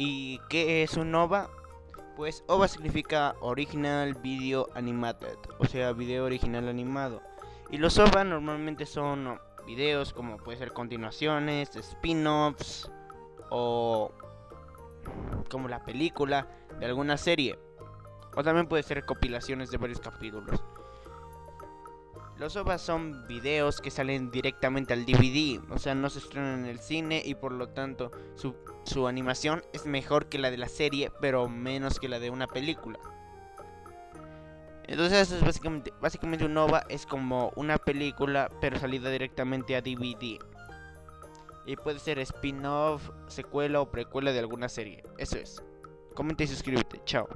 ¿Y qué es un OVA? Pues OVA significa Original Video Animated, o sea, video original animado. Y los OVA normalmente son videos como puede ser continuaciones, spin-offs o como la película de alguna serie. O también puede ser compilaciones de varios capítulos. Los OVAs son videos que salen directamente al DVD, o sea, no se estrenan en el cine y por lo tanto su, animación es mejor que la de la serie, pero menos que la de una película. Entonces eso es básicamente, básicamente un OVA es como una película, pero salida directamente a DVD. Y puede ser spin-off, secuela o precuela de alguna serie. Eso es. Comenta y suscríbete. Chao.